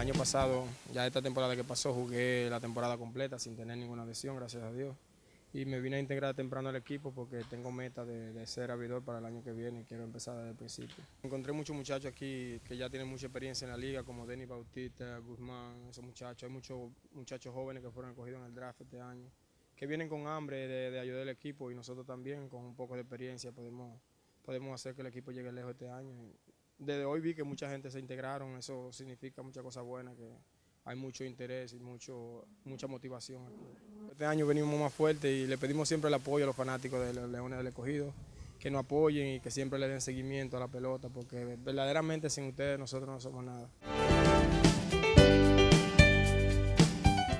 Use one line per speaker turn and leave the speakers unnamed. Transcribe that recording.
año pasado, ya esta temporada que pasó, jugué la temporada completa sin tener ninguna lesión, gracias a Dios. Y me vine a integrar temprano al equipo porque tengo meta de, ser abridor para el año que viene y quiero empezar desde el principio. Encontré muchos muchachos aquí que ya tienen mucha experiencia en la liga, como Denis Bautista, Guzmán, esos muchachos. Hay muchos muchachos jóvenes que fueron escogidos en el draft este año, que vienen con hambre de, de ayudar al equipo y nosotros también, con un poco de experiencia, podemos, podemos hacer que el equipo llegue lejos este año desde hoy vi que mucha gente se integraron, eso significa muchas cosas buenas, que hay mucho interés y mucho, mucha motivación. Este año venimos más fuertes y le pedimos siempre el apoyo a los fanáticos de los Leones del Escogido, que nos apoyen y que siempre le den seguimiento a la pelota, porque verdaderamente sin ustedes nosotros no somos nada.